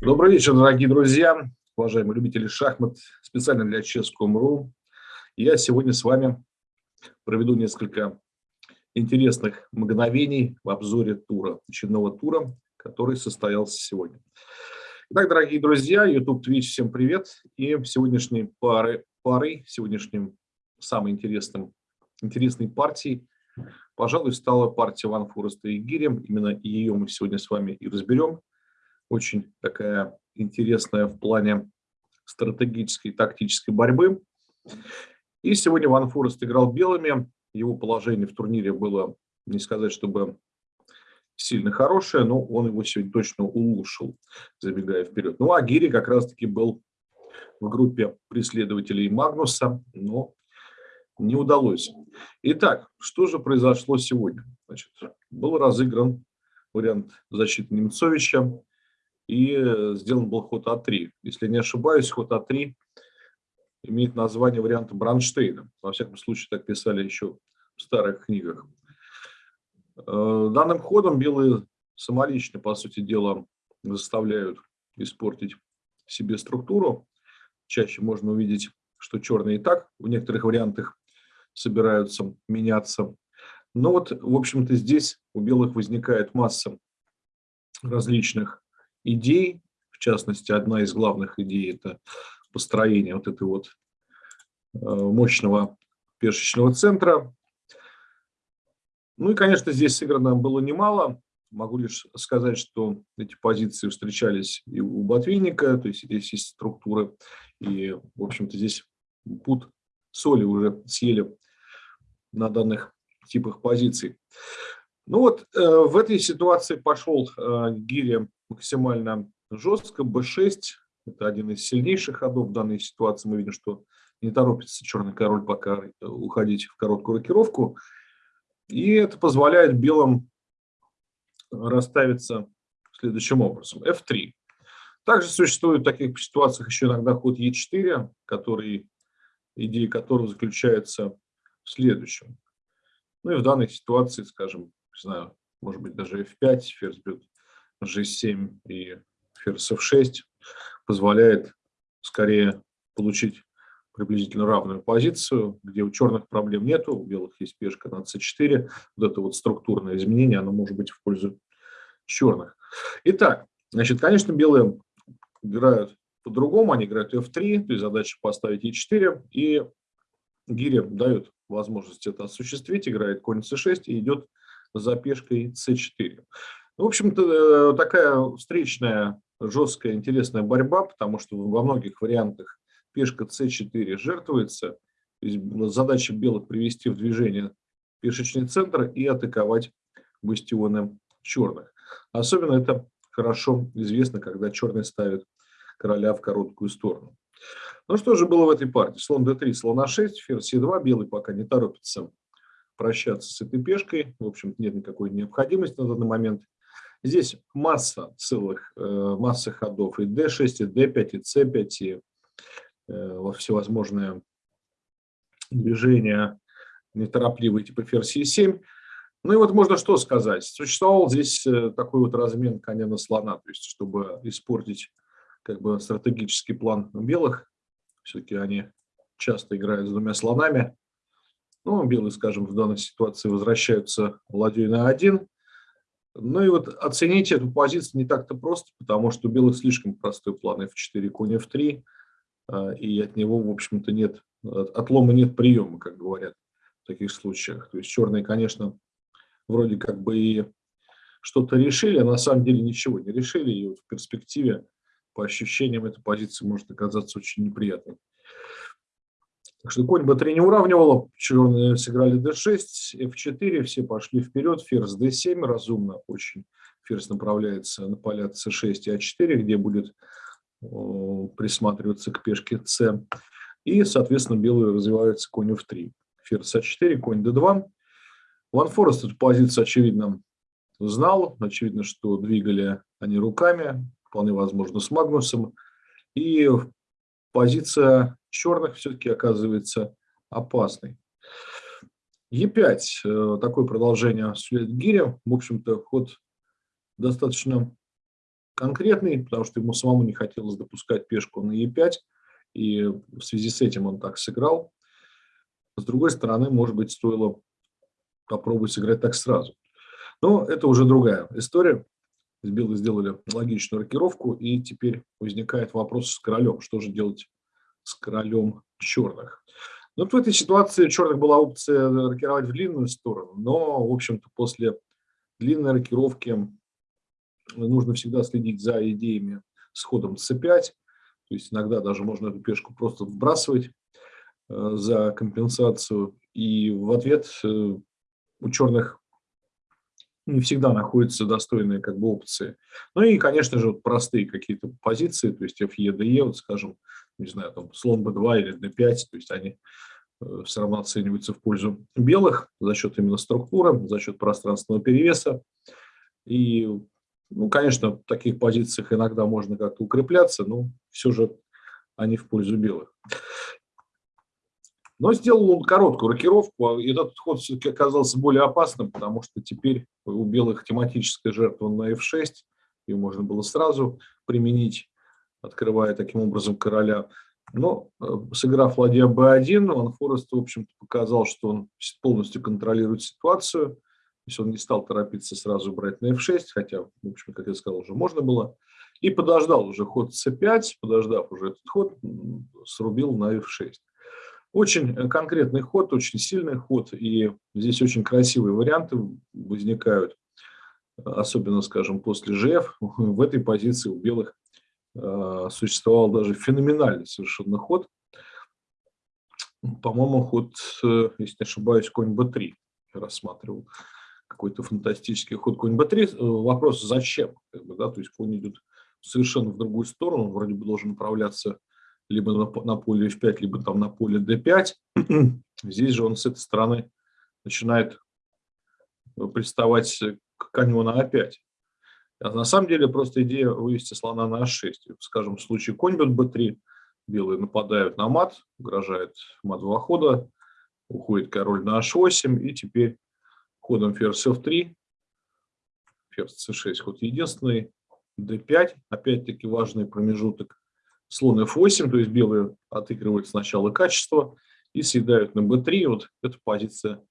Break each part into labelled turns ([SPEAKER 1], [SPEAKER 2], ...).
[SPEAKER 1] Добрый вечер, дорогие друзья, уважаемые любители шахмат, специально для Chess.com.ru. Я сегодня с вами проведу несколько интересных мгновений в обзоре тура, очередного тура, который состоялся сегодня. Итак, дорогие друзья, YouTube, Twitch, всем привет. И сегодняшней пары, парой, сегодняшним самым интересным, интересной партией, пожалуй, стала партия Ван Фореста и Гири. Именно ее мы сегодня с вами и разберем очень такая интересная в плане стратегической и тактической борьбы. И сегодня Ван Форест играл белыми. Его положение в турнире было, не сказать, чтобы сильно хорошее, но он его сегодня точно улучшил, забегая вперед. Ну а Гири как раз-таки был в группе преследователей Магнуса, но не удалось. Итак, что же произошло сегодня? Значит, был разыгран вариант защиты Немцовича и э, сделан был ход А3. Если не ошибаюсь, ход А3 имеет название варианта Бранштейна. Во всяком случае, так писали еще в старых книгах. Э, данным ходом белые самолично, по сути дела, заставляют испортить себе структуру. Чаще можно увидеть, что черные и так в некоторых вариантах собираются меняться. Но вот, в общем-то, здесь у белых возникает масса различных идей, в частности, одна из главных идей – это построение вот этой вот э, мощного пешечного центра. Ну и, конечно, здесь сыграно было немало. Могу лишь сказать, что эти позиции встречались и у Ботвинника, то есть здесь есть структуры, и, в общем-то, здесь пут соли уже съели на данных типах позиций. Ну вот э, в этой ситуации пошел э, Гири максимально жестко. b6 – это один из сильнейших ходов в данной ситуации. Мы видим, что не торопится черный король пока э, уходить в короткую рокировку. И это позволяет белым расставиться следующим образом. f3. Также существует в таких ситуациях еще иногда ход e4, который, идея которого заключается в следующем. Ну и в данной ситуации, скажем, не знаю, может быть даже f5, ферзь бьет G7 и ферзь F6 позволяет скорее получить приблизительно равную позицию, где у черных проблем нету, у белых есть пешка на c4. Вот это вот структурное изменение, оно может быть в пользу черных. Итак, значит, конечно, белые играют по-другому, они играют f3, то есть задача поставить e4, и гири дают возможность это осуществить, играет конь c6 и идет за пешкой c4. В общем-то, э, такая встречная, жесткая, интересная борьба, потому что во многих вариантах пешка c4 жертвуется. То есть задача белых привести в движение пешечный центр и атаковать бастионы черных. Особенно это хорошо известно, когда черный ставит короля в короткую сторону. Ну что же было в этой партии? Слон d3, слон a6, ферзь e2, белый пока не торопится прощаться с этой пешкой. В общем нет никакой необходимости на данный момент. Здесь масса целых, э, масса ходов, и D6, и D5, и C5, и э, всевозможные движения неторопливые, типа ферзь E7. Ну и вот можно что сказать. Существовал здесь э, такой вот размен коня на слона, то есть чтобы испортить как бы стратегический план белых. Все-таки они часто играют с двумя слонами. Ну, белые, скажем, в данной ситуации возвращаются ладьей на один. Ну и вот оценить эту позицию не так-то просто, потому что у белых слишком простой план f4, конь f3, а, и от него, в общем-то, нет, отлома нет приема, как говорят в таких случаях. То есть черные, конечно, вроде как бы и что-то решили, а на самом деле ничего не решили, и вот в перспективе, по ощущениям, эта позиция может оказаться очень неприятной. Так что конь b3 не уравнивало, черные сыграли d6, f4, все пошли вперед, ферзь d7, разумно очень. Ферзь направляется на поля c6 и a4, где будет присматриваться к пешке c. И, соответственно, белые развиваются конь f3. Ферзь a4, конь d2. Ван Форест эту позицию, очевидно, знал. Очевидно, что двигали они руками, вполне возможно, с Магнусом. И позиция черных все-таки оказывается опасной. Е5, э, такое продолжение осуществляет гиря. В общем-то, ход достаточно конкретный, потому что ему самому не хотелось допускать пешку на Е5, и в связи с этим он так сыграл. С другой стороны, может быть, стоило попробовать сыграть так сразу. Но это уже другая история. Белые сделали логичную рокировку, и теперь возникает вопрос с королем. Что же делать с королем черных? Ну, в этой ситуации черных была опция рокировать в длинную сторону, но, в общем-то, после длинной рокировки нужно всегда следить за идеями с ходом c5. То есть иногда даже можно эту пешку просто вбрасывать э, за компенсацию. И в ответ э, у черных не всегда находятся достойные как бы опции. Ну и, конечно же, вот простые какие-то позиции, то есть FE, DE, вот скажем, не знаю, там слон B2 или D5, то есть они э, все равно оцениваются в пользу белых за счет именно структуры, за счет пространственного перевеса. И ну, конечно, в таких позициях иногда можно как-то укрепляться, но все же они в пользу белых. Но сделал он короткую рокировку, а этот ход все-таки оказался более опасным, потому что теперь у белых тематическая жертва на f6, ее можно было сразу применить, открывая таким образом короля. Но э, сыграв ладья b1, Ван Форест, в общем-то, показал, что он полностью контролирует ситуацию, то есть он не стал торопиться сразу брать на f6, хотя, в общем, как я сказал, уже можно было. И подождал уже ход c5, подождав уже этот ход, срубил на f6. Очень э, конкретный ход, очень сильный ход, и здесь очень красивые варианты возникают, особенно, скажем, после GF. В этой позиции у белых э, существовал даже феноменальный совершенно ход. По-моему, ход, э, если не ошибаюсь, конь b3 я рассматривал какой-то фантастический ход конь b3. Э, вопрос зачем? Как бы, да? То есть конь идет совершенно в другую сторону, он вроде бы должен направляться либо на, на поле f5, либо там на поле d5. Здесь же он с этой стороны начинает э, приставать к коню на a5. А на самом деле просто идея вывести слона на a6. Скажем, в случае конь бьет b3, белые нападают на мат, угрожает мат два хода, уходит король на h8, и теперь ходом ферзь f3, ферзь c6, ход единственный, d5, опять-таки важный промежуток, слон f8, то есть белые отыгрывают сначала качество и съедают на b3, вот эта позиция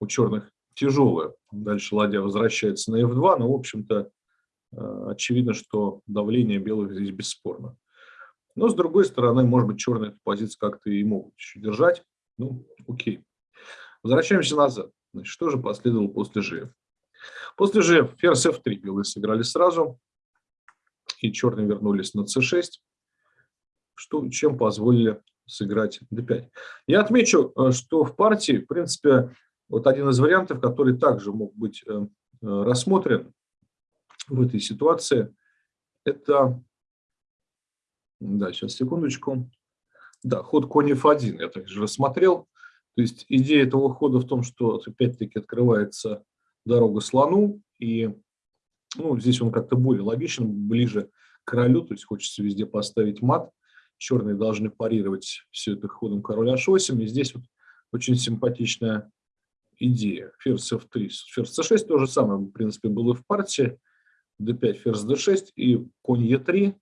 [SPEAKER 1] у черных тяжелая. Дальше ладья возвращается на f2, но, в общем-то, э, очевидно, что давление белых здесь бесспорно. Но, с другой стороны, может быть, черные эту позицию как-то и могут еще держать. Ну, окей. Возвращаемся назад. Значит, что же последовало после G? После G ферзь F3 белые сыграли сразу, и черные вернулись на C6, что, чем позволили сыграть D5. Я отмечу, э, что в партии, в принципе, вот один из вариантов, который также мог быть э, э, рассмотрен в этой ситуации, это, да, сейчас, секундочку, да, ход конь F1 я также рассмотрел, то есть идея этого хода в том, что опять-таки открывается дорога слону, и ну, здесь он как-то более логичен, ближе к королю, то есть хочется везде поставить мат. Черные должны парировать все это ходом король h8, и здесь вот очень симпатичная идея. Ферзь f3, ферзь c6 то же самое, в принципе, было в партии. d5, ферзь d6 и конь e3.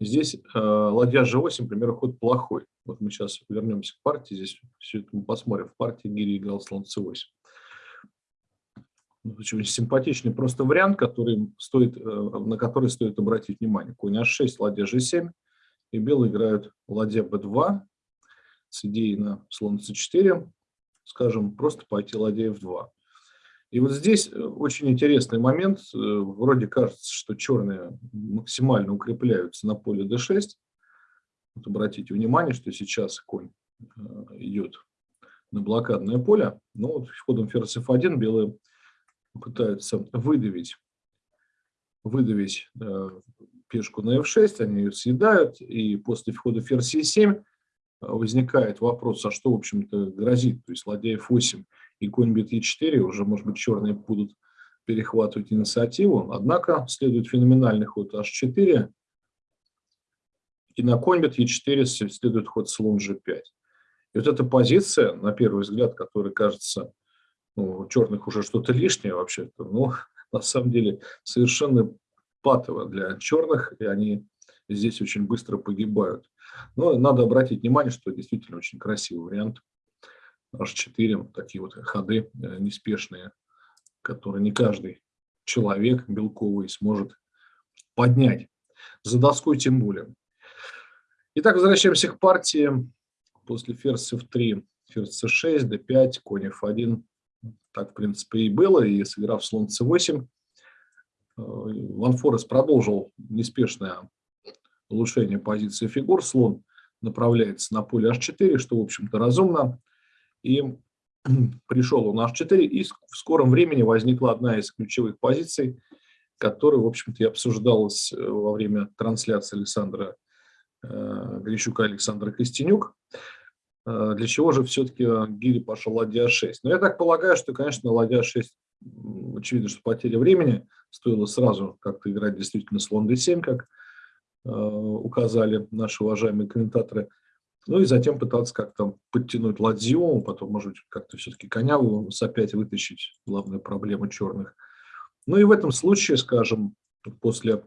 [SPEAKER 1] Здесь э, ладья g8, например, ход плохой. Вот мы сейчас вернемся к партии, здесь все это мы посмотрим. В партии Гири играл слон c8. Очень симпатичный просто вариант, который стоит, э, на который стоит обратить внимание. Конь h6, ладья g7, и белые играют ладья b2 с идеей на слон c4, скажем, просто пойти ладья f2. И вот здесь э, очень интересный момент. Э, вроде кажется, что черные максимально укрепляются на поле d6, вот обратите внимание, что сейчас конь э, идет на блокадное поле, но вот ходом ферзь f1 белые пытаются выдавить, выдавить пешку на f6, они ее съедают, и после входа ферзь e7 возникает вопрос, а что, в общем-то, грозит, то есть ладья f8 и конь бит e4, уже, может быть, черные будут перехватывать инициативу, однако следует феноменальный ход h4, и на конь бит Е4 следует ход слон G5. И вот эта позиция, на первый взгляд, которая кажется ну, черных уже что-то лишнее вообще-то, ну, на самом деле совершенно патово для черных, и они здесь очень быстро погибают. Но надо обратить внимание, что действительно очень красивый вариант. H4, такие вот ходы э, неспешные, которые не каждый человек белковый сможет поднять. За доской тем более. Итак, возвращаемся к партии. После ферзь f3, ферзь c6, d5, конь f1. Так, в принципе, и было. И сыграв слон c8, Ван Форест продолжил неспешное улучшение позиции фигур. Слон направляется на поле h4, что, в общем-то, разумно. И пришел он на h4, и в скором времени возникла одна из ключевых позиций, которая, в общем-то, и обсуждалась э, во время трансляции Александра э, Грищука Александра Костенюк. Э, для чего же все-таки Гири пошел ладья 6? Но я так полагаю, что, конечно, ладья 6, очевидно, что потеря времени, стоило сразу как-то играть действительно слон d7, как указали наши уважаемые комментаторы. Ну и затем пытаться как-то подтянуть ладью, потом, может быть, как-то все-таки коня опять вытащить, главная проблема черных. Ну и в этом случае, скажем, после,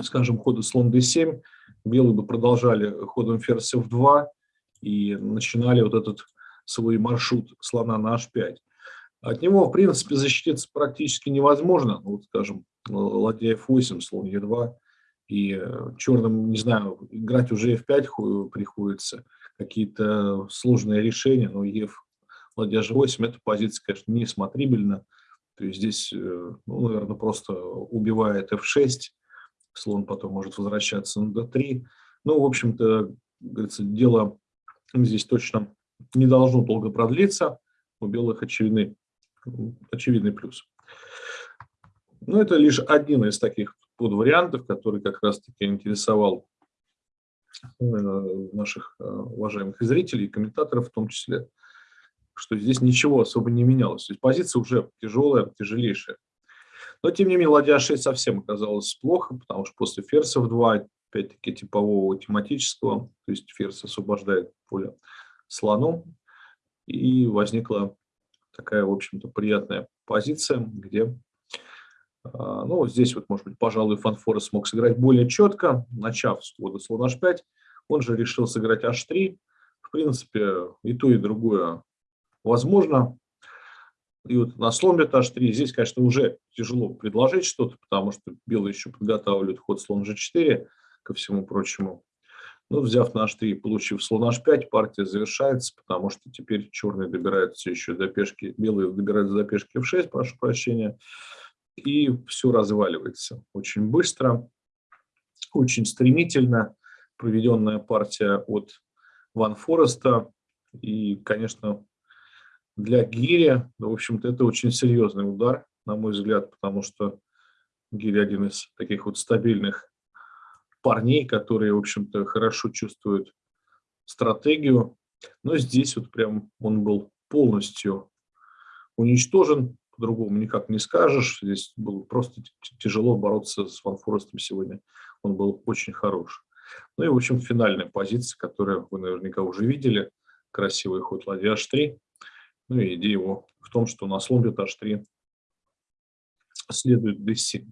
[SPEAKER 1] скажем, хода слон d7, белые бы продолжали ходом ферзь f2 и начинали вот этот свой маршрут слона на h5. От него, в принципе, защититься практически невозможно. Ну, вот, скажем, ладья f8, слон e2, и э, черным, не знаю, играть уже f5 приходится, какие-то сложные решения, но ef ладья g8, эта позиция, конечно, не смотрибельна, то есть здесь, э, ну, наверное, просто убивает f6, слон потом может возвращаться на d3, ну, в общем-то, говорится, дело здесь точно не должно долго продлиться, у белых очевидный, очевидный плюс. Но это лишь один из таких под вариантов, который как раз-таки интересовал э, наших э, уважаемых зрителей и комментаторов в том числе, что здесь ничего особо не менялось. То есть позиция уже тяжелая, тяжелейшая. Но, тем не менее, ладья 6 совсем оказалось плохо, потому что после ферзя в 2, опять-таки, типового тематического, то есть ферзь освобождает поле слону, и возникла такая, в общем-то, приятная позиция, где а, ну, здесь вот, может быть, пожалуй, Фанфора смог сыграть более четко, начав с хода слон h5. Он же решил сыграть h3. В принципе, и то, и другое возможно. И вот на слон бьет h3 здесь, конечно, уже тяжело предложить что-то, потому что белые еще подготавливают ход слон g4, ко всему прочему. Но взяв на h3 и получив слон h5, партия завершается, потому что теперь черные добираются еще до пешки, белые добираются до пешки f6, прошу прощения и все разваливается очень быстро, очень стремительно. Проведенная партия от Ван Фореста. И, конечно, для Гири, ну, в общем-то, это очень серьезный удар, на мой взгляд, потому что Гири один из таких вот стабильных парней, которые, в общем-то, хорошо чувствуют стратегию. Но здесь вот прям он был полностью уничтожен по-другому никак не скажешь. Здесь было просто тяжело бороться с Ван Форестом сегодня. Он был очень хорош. Ну и, в общем, финальная позиция, которую вы наверняка уже видели. Красивый ход ладья h3. Ну и идея его в том, что на слон h3 следует d7.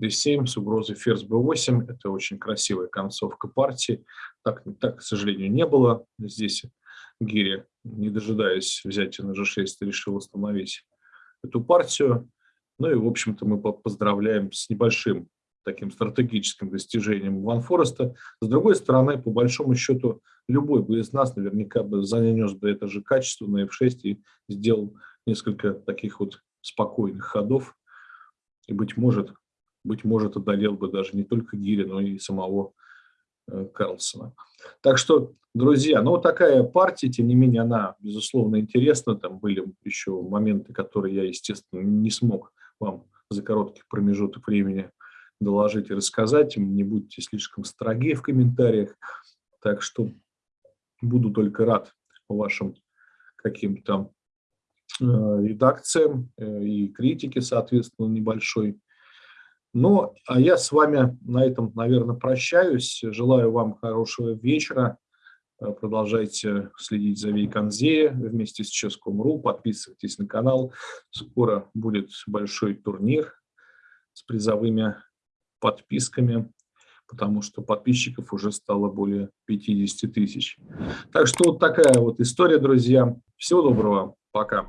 [SPEAKER 1] D7 с угрозой ферзь b8. Это очень красивая концовка партии. Так, так, к сожалению, не было. Здесь Гири, не дожидаясь взятия на g6, решил остановить эту партию. Ну и, в общем-то, мы поздравляем с небольшим таким стратегическим достижением Ван Фореста. С другой стороны, по большому счету, любой бы из нас наверняка бы занес бы это же качество на F6 и сделал несколько таких вот спокойных ходов. И, быть может, быть может, одолел бы даже не только Гири, но и самого Э, Карлсона. Так что, друзья, ну вот такая партия, тем не менее, она, безусловно, интересна. Там были еще моменты, которые я, естественно, не смог вам за короткий промежуток времени доложить и рассказать. Не будьте слишком строги в комментариях. Так что буду только рад вашим каким-то э, редакциям э, и критике, соответственно, небольшой. Ну, а я с вами на этом, наверное, прощаюсь. Желаю вам хорошего вечера. Э, продолжайте следить за Вейконзея вместе с Ческом.ру. Подписывайтесь на канал. Скоро будет большой турнир с призовыми подписками, потому что подписчиков уже стало более 50 тысяч. Так что вот такая вот история, друзья. Всего доброго. Пока.